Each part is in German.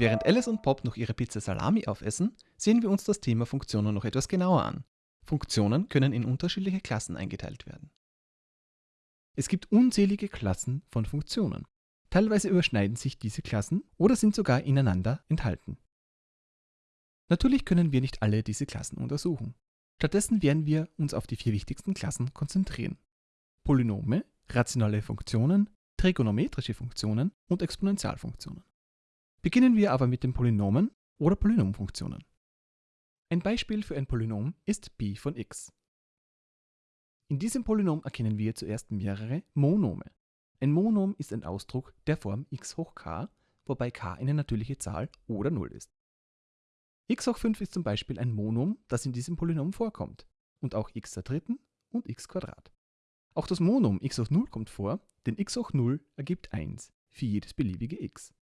Während Alice und Bob noch ihre Pizza Salami aufessen, sehen wir uns das Thema Funktionen noch etwas genauer an. Funktionen können in unterschiedliche Klassen eingeteilt werden. Es gibt unzählige Klassen von Funktionen. Teilweise überschneiden sich diese Klassen oder sind sogar ineinander enthalten. Natürlich können wir nicht alle diese Klassen untersuchen. Stattdessen werden wir uns auf die vier wichtigsten Klassen konzentrieren. Polynome, rationale Funktionen, trigonometrische Funktionen und Exponentialfunktionen. Beginnen wir aber mit den Polynomen oder Polynomfunktionen. Ein Beispiel für ein Polynom ist b von x. In diesem Polynom erkennen wir zuerst mehrere Monome. Ein Monom ist ein Ausdruck der Form x hoch k, wobei k eine natürliche Zahl oder 0 ist. x hoch 5 ist zum Beispiel ein Monom, das in diesem Polynom vorkommt, und auch x der dritten und x Quadrat. Auch das Monom x hoch 0 kommt vor, denn x hoch 0 ergibt 1 für jedes beliebige x.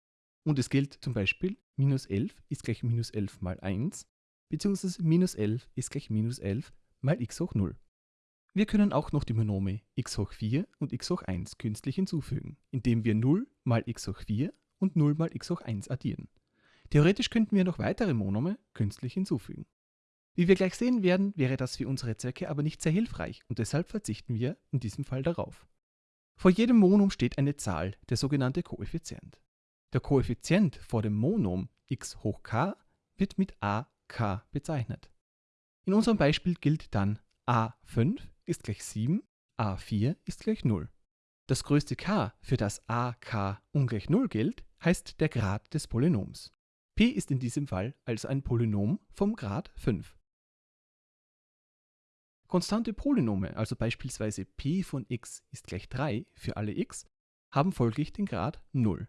Und es gilt zum Beispiel, minus 11 ist gleich minus 11 mal 1, beziehungsweise minus 11 ist gleich minus 11 mal x hoch 0. Wir können auch noch die Monome x hoch 4 und x hoch 1 künstlich hinzufügen, indem wir 0 mal x hoch 4 und 0 mal x hoch 1 addieren. Theoretisch könnten wir noch weitere Monome künstlich hinzufügen. Wie wir gleich sehen werden, wäre das für unsere Zwecke aber nicht sehr hilfreich und deshalb verzichten wir in diesem Fall darauf. Vor jedem Monom steht eine Zahl, der sogenannte Koeffizient. Der Koeffizient vor dem Monom x hoch k wird mit ak bezeichnet. In unserem Beispiel gilt dann a5 ist gleich 7, a4 ist gleich 0. Das größte k, für das ak ungleich 0 gilt, heißt der Grad des Polynoms. p ist in diesem Fall also ein Polynom vom Grad 5. Konstante Polynome, also beispielsweise p von x ist gleich 3 für alle x, haben folglich den Grad 0.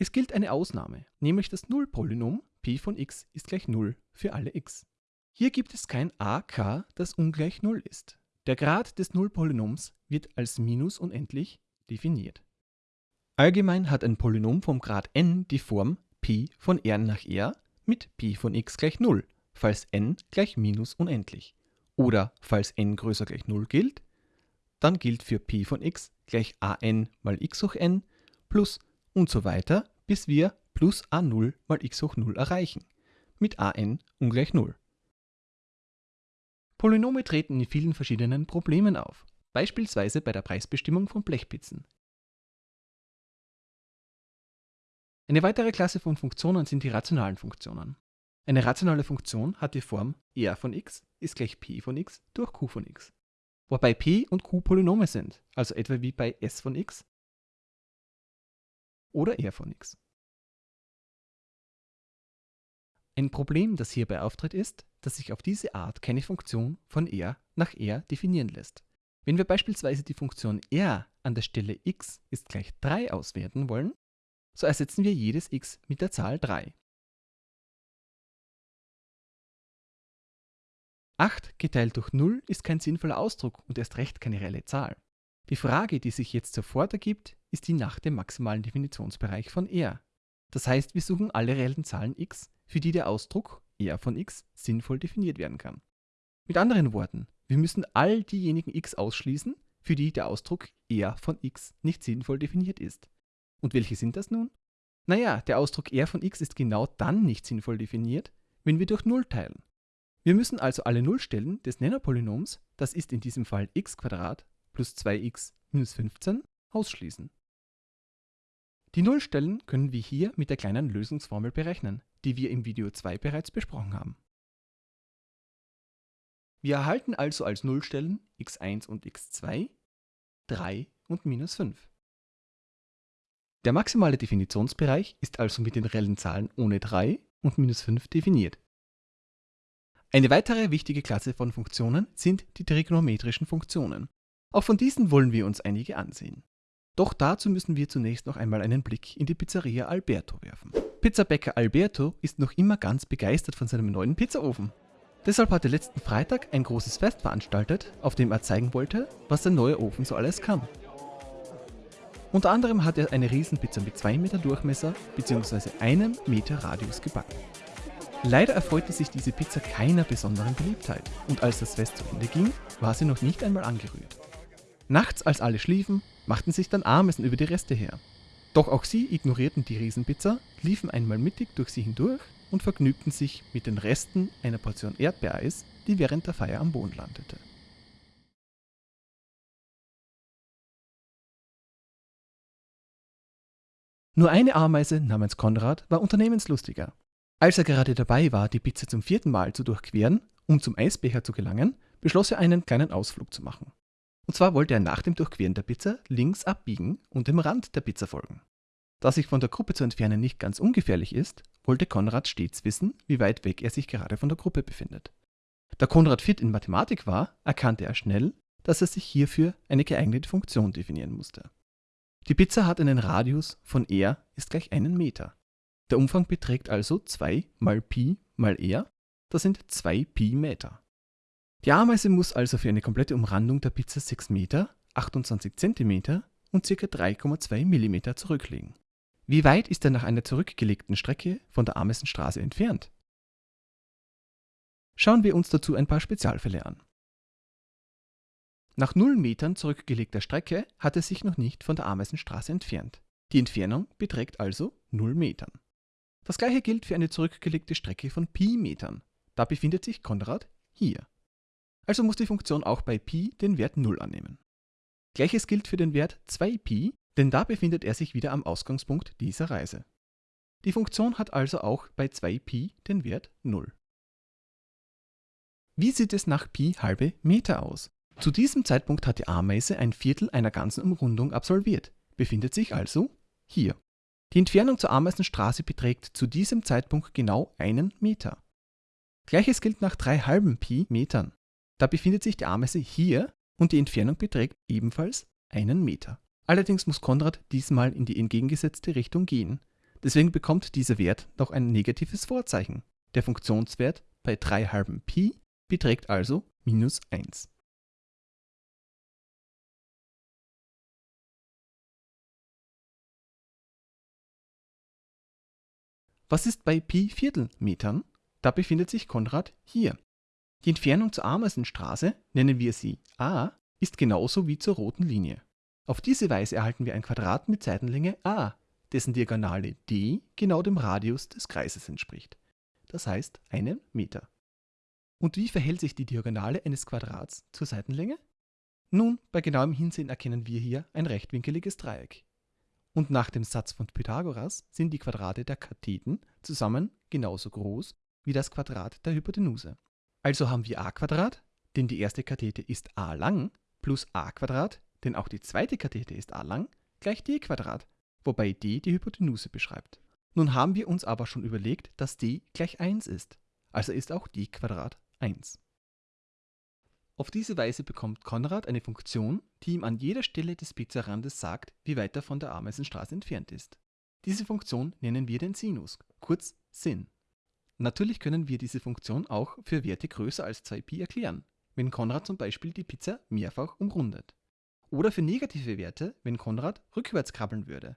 Es gilt eine Ausnahme, nämlich das Nullpolynom p von x ist gleich 0 für alle x. Hier gibt es kein ak, das ungleich 0 ist. Der Grad des Nullpolynoms wird als minus unendlich definiert. Allgemein hat ein Polynom vom Grad n die Form p von r nach r mit p von x gleich 0, falls n gleich minus unendlich. Oder falls n größer gleich 0 gilt, dann gilt für p von x gleich an mal x hoch n plus und so weiter, bis wir plus a0 mal x hoch 0 erreichen, mit an ungleich 0. Polynome treten in vielen verschiedenen Problemen auf, beispielsweise bei der Preisbestimmung von Blechpizzen. Eine weitere Klasse von Funktionen sind die rationalen Funktionen. Eine rationale Funktion hat die Form r von x ist gleich p von x durch q von x, wobei p und q Polynome sind, also etwa wie bei s von x oder r von x. Ein Problem, das hierbei auftritt, ist, dass sich auf diese Art keine Funktion von r nach r definieren lässt. Wenn wir beispielsweise die Funktion r an der Stelle x ist gleich 3 auswerten wollen, so ersetzen wir jedes x mit der Zahl 3. 8 geteilt durch 0 ist kein sinnvoller Ausdruck und erst recht keine reelle Zahl. Die Frage, die sich jetzt sofort ergibt, ist die nach dem maximalen Definitionsbereich von R. Das heißt, wir suchen alle reellen Zahlen x, für die der Ausdruck R von x sinnvoll definiert werden kann. Mit anderen Worten, wir müssen all diejenigen x ausschließen, für die der Ausdruck R von x nicht sinnvoll definiert ist. Und welche sind das nun? Naja, der Ausdruck R von x ist genau dann nicht sinnvoll definiert, wenn wir durch 0 teilen. Wir müssen also alle Nullstellen des Nennerpolynoms, das ist in diesem Fall x plus 2x minus 15, ausschließen. Die Nullstellen können wir hier mit der kleinen Lösungsformel berechnen, die wir im Video 2 bereits besprochen haben. Wir erhalten also als Nullstellen x1 und x2, 3 und minus 5. Der maximale Definitionsbereich ist also mit den reellen Zahlen ohne 3 und minus 5 definiert. Eine weitere wichtige Klasse von Funktionen sind die trigonometrischen Funktionen. Auch von diesen wollen wir uns einige ansehen. Doch dazu müssen wir zunächst noch einmal einen Blick in die Pizzeria Alberto werfen. Pizzabäcker Alberto ist noch immer ganz begeistert von seinem neuen Pizzaofen. Deshalb hat er letzten Freitag ein großes Fest veranstaltet, auf dem er zeigen wollte, was sein neuer Ofen so alles kann. Unter anderem hat er eine Riesenpizza mit 2 Meter Durchmesser bzw. einem Meter Radius gebacken. Leider erfreute sich diese Pizza keiner besonderen Beliebtheit und als das Fest zu Ende ging, war sie noch nicht einmal angerührt. Nachts, als alle schliefen, machten sich dann Ameisen über die Reste her. Doch auch sie ignorierten die Riesenpizza, liefen einmal mittig durch sie hindurch und vergnügten sich mit den Resten einer Portion Erdbeereis, die während der Feier am Boden landete. Nur eine Ameise namens Konrad war unternehmenslustiger. Als er gerade dabei war, die Pizza zum vierten Mal zu durchqueren, um zum Eisbecher zu gelangen, beschloss er einen kleinen Ausflug zu machen. Und zwar wollte er nach dem Durchqueren der Pizza links abbiegen und dem Rand der Pizza folgen. Da sich von der Gruppe zu entfernen nicht ganz ungefährlich ist, wollte Konrad stets wissen, wie weit weg er sich gerade von der Gruppe befindet. Da Konrad fit in Mathematik war, erkannte er schnell, dass er sich hierfür eine geeignete Funktion definieren musste. Die Pizza hat einen Radius von r ist gleich einen Meter. Der Umfang beträgt also 2 mal Pi mal r, das sind 2 Pi Meter. Die Ameise muss also für eine komplette Umrandung der Pizza 6 Meter, 28 Zentimeter und ca. 3,2 Millimeter zurücklegen. Wie weit ist er nach einer zurückgelegten Strecke von der Ameisenstraße entfernt? Schauen wir uns dazu ein paar Spezialfälle an. Nach 0 Metern zurückgelegter Strecke hat er sich noch nicht von der Ameisenstraße entfernt. Die Entfernung beträgt also 0 Metern. Das gleiche gilt für eine zurückgelegte Strecke von Pi Metern. Da befindet sich Konrad hier. Also muss die Funktion auch bei Pi den Wert 0 annehmen. Gleiches gilt für den Wert 2Pi, denn da befindet er sich wieder am Ausgangspunkt dieser Reise. Die Funktion hat also auch bei 2Pi den Wert 0. Wie sieht es nach Pi halbe Meter aus? Zu diesem Zeitpunkt hat die Ameise ein Viertel einer ganzen Umrundung absolviert, befindet sich also hier. Die Entfernung zur Ameisenstraße beträgt zu diesem Zeitpunkt genau einen Meter. Gleiches gilt nach drei halben Pi Metern. Da befindet sich die Ameise hier und die Entfernung beträgt ebenfalls einen Meter. Allerdings muss Konrad diesmal in die entgegengesetzte Richtung gehen. Deswegen bekommt dieser Wert noch ein negatives Vorzeichen. Der Funktionswert bei 3 halben Pi beträgt also minus 1. Was ist bei Pi Viertelmetern? Da befindet sich Konrad hier. Die Entfernung zur Ameisenstraße, nennen wir sie a, ist genauso wie zur roten Linie. Auf diese Weise erhalten wir ein Quadrat mit Seitenlänge a, dessen Diagonale d genau dem Radius des Kreises entspricht. Das heißt einen Meter. Und wie verhält sich die Diagonale eines Quadrats zur Seitenlänge? Nun, bei genauem Hinsehen erkennen wir hier ein rechtwinkeliges Dreieck. Und nach dem Satz von Pythagoras sind die Quadrate der Katheten zusammen genauso groß wie das Quadrat der Hypotenuse. Also haben wir a Quadrat, denn die erste Kathete ist a lang, plus a Quadrat, denn auch die zweite Kathete ist a lang, gleich d Quadrat, wobei d die Hypotenuse beschreibt. Nun haben wir uns aber schon überlegt, dass d gleich 1 ist, also ist auch d Quadrat 1. Auf diese Weise bekommt Konrad eine Funktion, die ihm an jeder Stelle des Pizzarandes sagt, wie weit er von der Ameisenstraße entfernt ist. Diese Funktion nennen wir den Sinus, kurz Sin. Natürlich können wir diese Funktion auch für Werte größer als 2pi erklären, wenn Konrad zum Beispiel die Pizza mehrfach umrundet. Oder für negative Werte, wenn Konrad rückwärts krabbeln würde.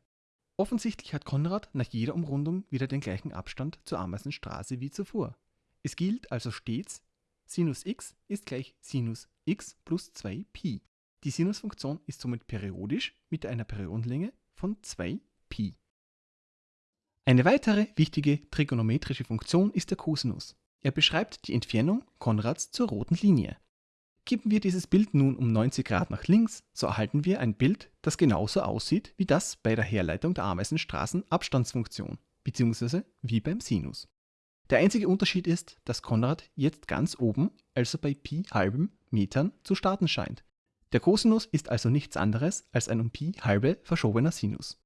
Offensichtlich hat Konrad nach jeder Umrundung wieder den gleichen Abstand zur Ameisenstraße wie zuvor. Es gilt also stets, Sinus x ist gleich Sinus x plus 2pi. Die Sinusfunktion ist somit periodisch mit einer Periodenlänge von 2pi. Eine weitere wichtige trigonometrische Funktion ist der Cosinus. Er beschreibt die Entfernung Konrads zur roten Linie. Geben wir dieses Bild nun um 90 Grad nach links, so erhalten wir ein Bild, das genauso aussieht wie das bei der Herleitung der Ameisenstraßen Abstandsfunktion, bzw. wie beim Sinus. Der einzige Unterschied ist, dass Konrad jetzt ganz oben, also bei Pi halben Metern, zu starten scheint. Der Cosinus ist also nichts anderes als ein um Pi halbe verschobener Sinus.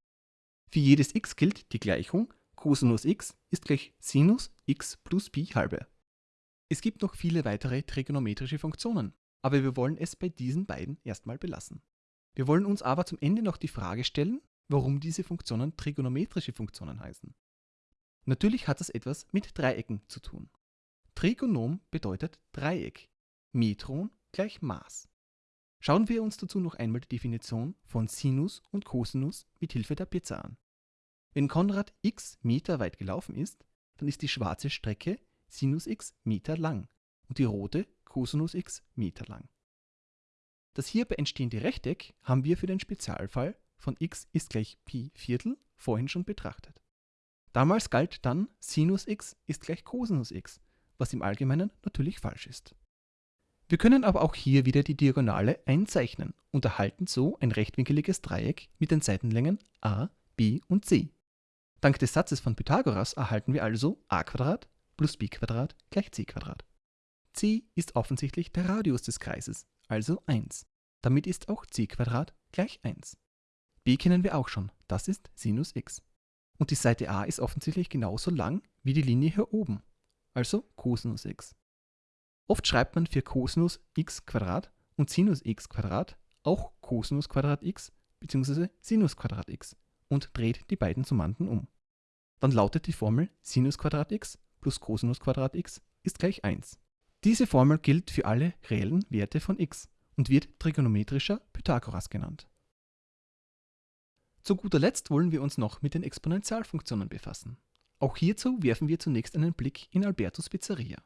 Für jedes x gilt die Gleichung Cosinus x ist gleich Sinus x plus Pi halbe. Es gibt noch viele weitere trigonometrische Funktionen, aber wir wollen es bei diesen beiden erstmal belassen. Wir wollen uns aber zum Ende noch die Frage stellen, warum diese Funktionen trigonometrische Funktionen heißen. Natürlich hat das etwas mit Dreiecken zu tun. Trigonom bedeutet Dreieck, Metron gleich Maß. Schauen wir uns dazu noch einmal die Definition von Sinus und Cosinus mit Hilfe der Pizza an. Wenn Konrad x Meter weit gelaufen ist, dann ist die schwarze Strecke Sinus x Meter lang und die rote Cosinus x Meter lang. Das hierbei entstehende Rechteck haben wir für den Spezialfall von x ist gleich Pi Viertel vorhin schon betrachtet. Damals galt dann Sinus x ist gleich Cosinus x, was im Allgemeinen natürlich falsch ist. Wir können aber auch hier wieder die Diagonale einzeichnen und erhalten so ein rechtwinkeliges Dreieck mit den Seitenlängen a, b und c. Dank des Satzes von Pythagoras erhalten wir also a plus b gleich c. c ist offensichtlich der Radius des Kreises, also 1. Damit ist auch c gleich 1. b kennen wir auch schon, das ist Sinus x. Und die Seite a ist offensichtlich genauso lang wie die Linie hier oben, also Cosinus x. Oft schreibt man für Cosinus x und Sinus x auch Cosinus x bzw. Sinus x und dreht die beiden Summanden um. Dann lautet die Formel Sinus x plus Cosinus x ist gleich 1. Diese Formel gilt für alle reellen Werte von x und wird trigonometrischer Pythagoras genannt. Zu guter Letzt wollen wir uns noch mit den Exponentialfunktionen befassen. Auch hierzu werfen wir zunächst einen Blick in Albertos Pizzeria.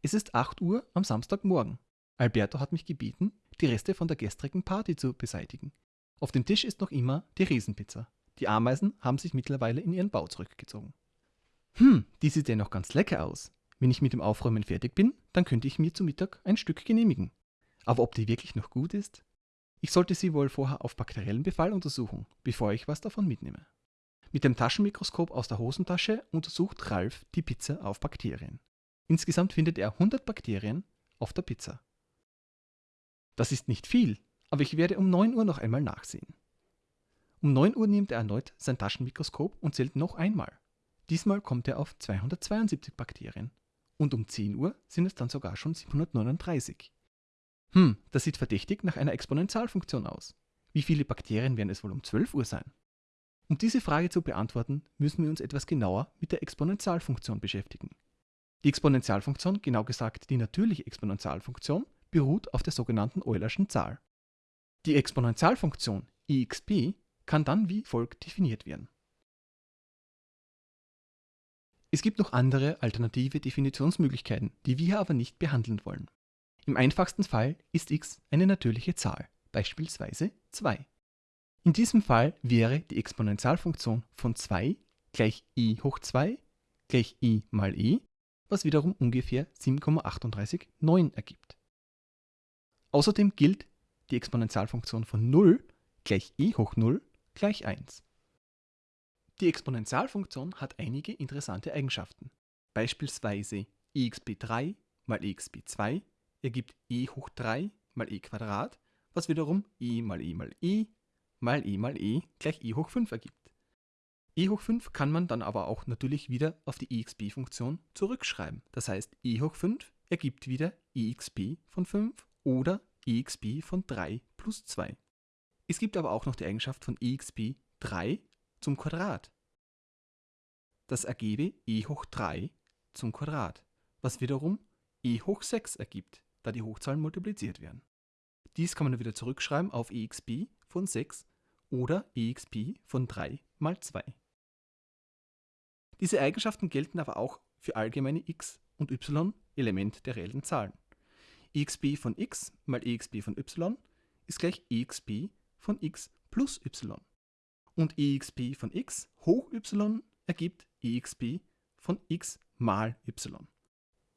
Es ist 8 Uhr am Samstagmorgen. Alberto hat mich gebeten, die Reste von der gestrigen Party zu beseitigen. Auf dem Tisch ist noch immer die Riesenpizza. Die Ameisen haben sich mittlerweile in ihren Bau zurückgezogen. Hm, die sieht ja noch ganz lecker aus. Wenn ich mit dem Aufräumen fertig bin, dann könnte ich mir zu Mittag ein Stück genehmigen. Aber ob die wirklich noch gut ist? Ich sollte sie wohl vorher auf bakteriellen Befall untersuchen, bevor ich was davon mitnehme. Mit dem Taschenmikroskop aus der Hosentasche untersucht Ralf die Pizza auf Bakterien. Insgesamt findet er 100 Bakterien auf der Pizza. Das ist nicht viel, aber ich werde um 9 Uhr noch einmal nachsehen. Um 9 Uhr nimmt er erneut sein Taschenmikroskop und zählt noch einmal. Diesmal kommt er auf 272 Bakterien. Und um 10 Uhr sind es dann sogar schon 739. Hm, das sieht verdächtig nach einer Exponentialfunktion aus. Wie viele Bakterien werden es wohl um 12 Uhr sein? Um diese Frage zu beantworten, müssen wir uns etwas genauer mit der Exponentialfunktion beschäftigen. Die Exponentialfunktion, genau gesagt die natürliche Exponentialfunktion, beruht auf der sogenannten Eulerschen Zahl. Die Exponentialfunktion exp kann dann wie folgt definiert werden. Es gibt noch andere alternative Definitionsmöglichkeiten, die wir aber nicht behandeln wollen. Im einfachsten Fall ist x eine natürliche Zahl, beispielsweise 2. In diesem Fall wäre die Exponentialfunktion von 2 gleich i hoch 2 gleich i mal e, was wiederum ungefähr 7,389 ergibt. Außerdem gilt die Exponentialfunktion von 0 gleich e hoch 0 gleich 1. Die Exponentialfunktion hat einige interessante Eigenschaften. Beispielsweise exp3 mal exp2 ergibt e hoch 3 mal e Quadrat, was wiederum e mal e mal e mal e mal e gleich e hoch 5 ergibt. e hoch 5 kann man dann aber auch natürlich wieder auf die exp-Funktion zurückschreiben. Das heißt, e hoch 5 ergibt wieder exp von 5 oder exp von 3 plus 2. Es gibt aber auch noch die Eigenschaft von exp 3 zum Quadrat. Das ergebe e hoch 3 zum Quadrat, was wiederum e hoch 6 ergibt da die Hochzahlen multipliziert werden. Dies kann man wieder zurückschreiben auf exp von 6 oder exp von 3 mal 2. Diese Eigenschaften gelten aber auch für allgemeine x und y Element der reellen Zahlen. exp von x mal exp von y ist gleich exp von x plus y. Und exp von x hoch y ergibt exp von x mal y.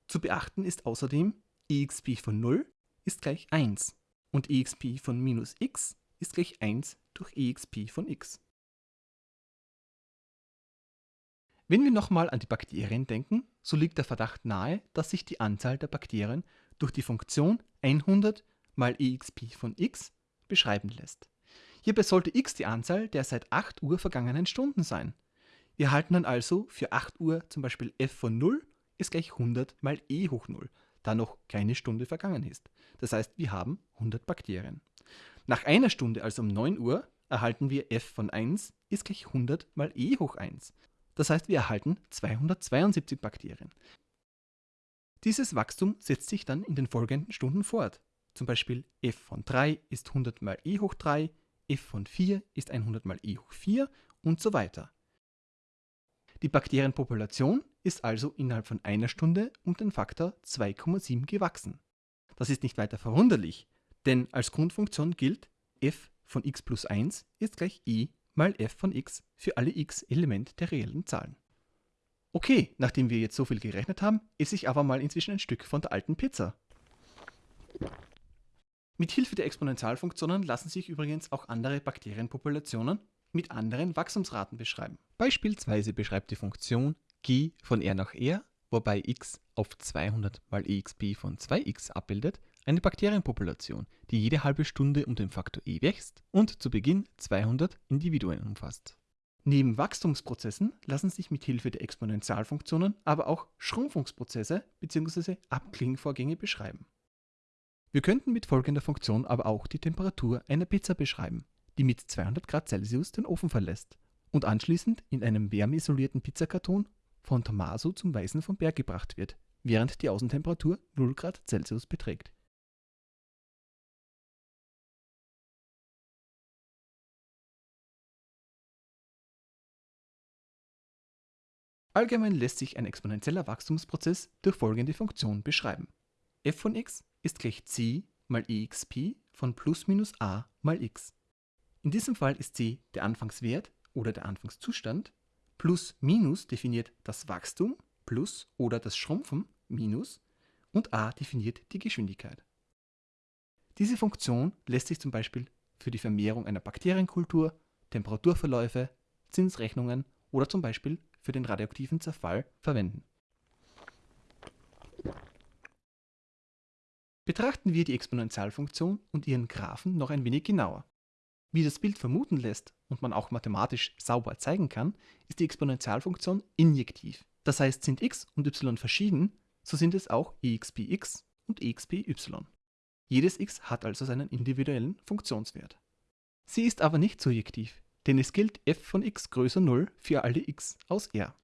Zu beachten ist außerdem, exp von 0 ist gleich 1 und exp von minus x ist gleich 1 durch exp von x. Wenn wir nochmal an die Bakterien denken, so liegt der Verdacht nahe, dass sich die Anzahl der Bakterien durch die Funktion 100 mal exp von x beschreiben lässt. Hierbei sollte x die Anzahl der seit 8 Uhr vergangenen Stunden sein. Wir halten dann also für 8 Uhr zum Beispiel f von 0 ist gleich 100 mal e hoch 0 da noch keine Stunde vergangen ist. Das heißt, wir haben 100 Bakterien. Nach einer Stunde, also um 9 Uhr, erhalten wir f von 1 ist gleich 100 mal e hoch 1. Das heißt, wir erhalten 272 Bakterien. Dieses Wachstum setzt sich dann in den folgenden Stunden fort. Zum Beispiel f von 3 ist 100 mal e hoch 3, f von 4 ist 100 mal e hoch 4 und so weiter. Die Bakterienpopulation ist also innerhalb von einer Stunde um den Faktor 2,7 gewachsen. Das ist nicht weiter verwunderlich, denn als Grundfunktion gilt f von x plus 1 ist gleich i mal f von x für alle x Element der reellen Zahlen. Okay, nachdem wir jetzt so viel gerechnet haben, esse ich aber mal inzwischen ein Stück von der alten Pizza. Mit Hilfe der Exponentialfunktionen lassen sich übrigens auch andere Bakterienpopulationen mit anderen Wachstumsraten beschreiben. Beispielsweise beschreibt die Funktion g von r nach r, wobei x auf 200 mal exp von 2x abbildet, eine Bakterienpopulation, die jede halbe Stunde um den Faktor e wächst und zu Beginn 200 Individuen umfasst. Neben Wachstumsprozessen lassen sich mit Hilfe der Exponentialfunktionen aber auch Schrumpfungsprozesse bzw. Abklingvorgänge beschreiben. Wir könnten mit folgender Funktion aber auch die Temperatur einer Pizza beschreiben, die mit 200 Grad Celsius den Ofen verlässt und anschließend in einem wärmeisolierten Pizzakarton von Tommaso zum Weißen vom Berg gebracht wird, während die Außentemperatur 0 Grad Celsius beträgt. Allgemein lässt sich ein exponentieller Wachstumsprozess durch folgende Funktion beschreiben. f von x ist gleich c mal exp von plus minus a mal x. In diesem Fall ist c der Anfangswert oder der Anfangszustand, plus minus definiert das Wachstum, plus oder das Schrumpfen, minus, und a definiert die Geschwindigkeit. Diese Funktion lässt sich zum Beispiel für die Vermehrung einer Bakterienkultur, Temperaturverläufe, Zinsrechnungen oder zum Beispiel für den radioaktiven Zerfall verwenden. Betrachten wir die Exponentialfunktion und ihren Graphen noch ein wenig genauer. Wie das Bild vermuten lässt und man auch mathematisch sauber zeigen kann, ist die Exponentialfunktion injektiv. Das heißt, sind x und y verschieden, so sind es auch expx und expy. Jedes x hat also seinen individuellen Funktionswert. Sie ist aber nicht surjektiv, denn es gilt f von x größer 0 für alle x aus R.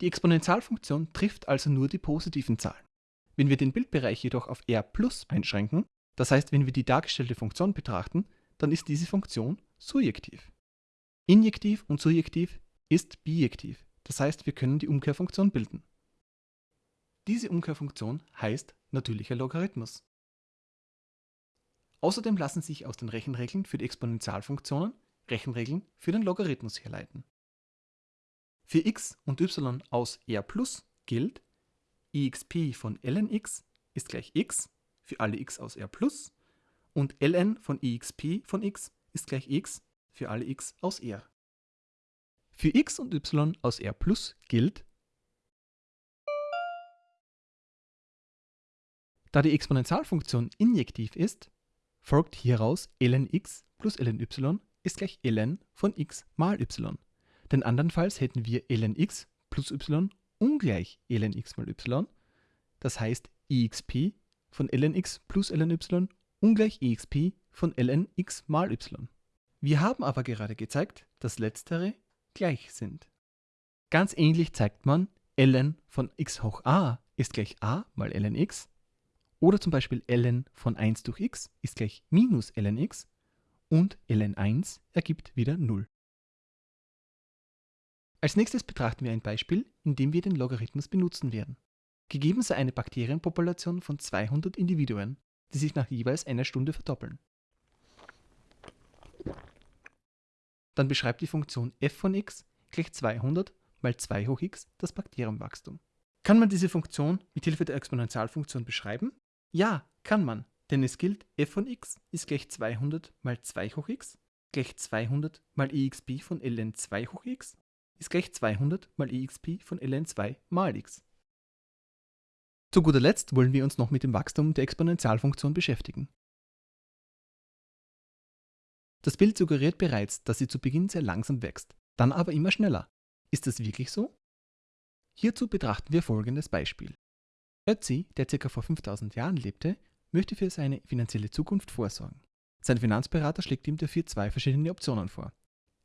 Die Exponentialfunktion trifft also nur die positiven Zahlen. Wenn wir den Bildbereich jedoch auf R plus einschränken, das heißt, wenn wir die dargestellte Funktion betrachten, dann ist diese Funktion surjektiv. Injektiv und surjektiv ist bijektiv, das heißt, wir können die Umkehrfunktion bilden. Diese Umkehrfunktion heißt natürlicher Logarithmus. Außerdem lassen sich aus den Rechenregeln für die Exponentialfunktionen Rechenregeln für den Logarithmus herleiten. Für x und y aus R plus gilt, exp von ln x ist gleich x für alle x aus R plus und ln von exp von x ist gleich x für alle x aus R. Für x und y aus R plus gilt, da die Exponentialfunktion injektiv ist, folgt hieraus ln x plus ln y ist gleich ln von x mal y. Denn andernfalls hätten wir ln x plus y ungleich ln x mal y. Das heißt exp von ln x plus ln y ungleich exp von ln x mal y. Wir haben aber gerade gezeigt, dass letztere gleich sind. Ganz ähnlich zeigt man, ln von x hoch a ist gleich a mal ln x oder zum Beispiel ln von 1 durch x ist gleich minus ln x und ln1 ergibt wieder 0. Als nächstes betrachten wir ein Beispiel, in dem wir den Logarithmus benutzen werden. Gegeben sei eine Bakterienpopulation von 200 Individuen, die sich nach jeweils einer Stunde verdoppeln. Dann beschreibt die Funktion f von x gleich 200 mal 2 hoch x das Bakterienwachstum. Kann man diese Funktion mit Hilfe der Exponentialfunktion beschreiben? Ja, kann man. Denn es gilt, f von x ist gleich 200 mal 2 hoch x gleich 200 mal exp von ln 2 hoch x ist gleich 200 mal exp von ln 2 mal x. Zu guter Letzt wollen wir uns noch mit dem Wachstum der Exponentialfunktion beschäftigen. Das Bild suggeriert bereits, dass sie zu Beginn sehr langsam wächst, dann aber immer schneller. Ist das wirklich so? Hierzu betrachten wir folgendes Beispiel. Ötzi, der ca. vor 5000 Jahren lebte, möchte für seine finanzielle Zukunft vorsorgen. Sein Finanzberater schlägt ihm dafür zwei verschiedene Optionen vor.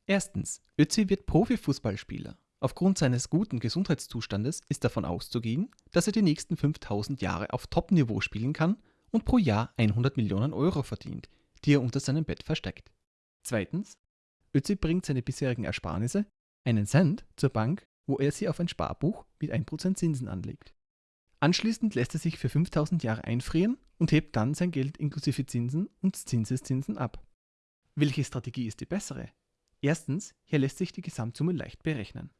Erstens, Ötzi wird Profifußballspieler. Aufgrund seines guten Gesundheitszustandes ist davon auszugehen, dass er die nächsten 5000 Jahre auf Top-Niveau spielen kann und pro Jahr 100 Millionen Euro verdient, die er unter seinem Bett versteckt. Zweitens, Ötzi bringt seine bisherigen Ersparnisse, einen Cent, zur Bank, wo er sie auf ein Sparbuch mit 1% Zinsen anlegt. Anschließend lässt er sich für 5000 Jahre einfrieren und hebt dann sein Geld inklusive Zinsen und Zinseszinsen ab. Welche Strategie ist die bessere? Erstens, hier lässt sich die Gesamtsumme leicht berechnen.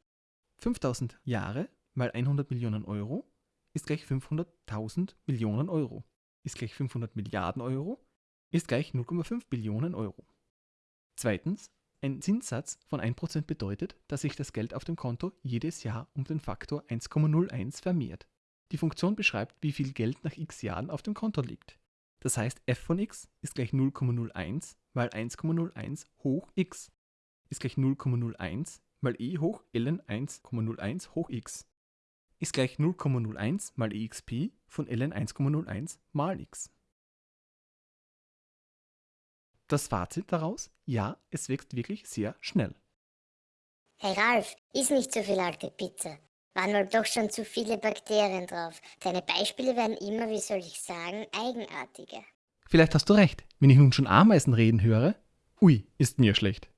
5000 Jahre mal 100 Millionen Euro ist gleich 500.000 Millionen Euro, ist gleich 500 Milliarden Euro, ist gleich 0,5 Billionen Euro. Zweitens, ein Zinssatz von 1% bedeutet, dass sich das Geld auf dem Konto jedes Jahr um den Faktor 1,01 vermehrt. Die Funktion beschreibt, wie viel Geld nach x Jahren auf dem Konto liegt. Das heißt, f von x ist gleich 0,01 mal 1,01 hoch x ist gleich 0,01 mal e hoch ln 1,01 hoch x ist gleich 0,01 mal exp von ln 1,01 mal x. Das Fazit daraus? Ja, es wächst wirklich sehr schnell. Hey Ralf, iss nicht so viel alte Pizza. Waren wohl doch schon zu viele Bakterien drauf. Deine Beispiele werden immer, wie soll ich sagen, eigenartiger. Vielleicht hast du recht. Wenn ich nun schon Ameisen reden höre, ui, ist mir schlecht.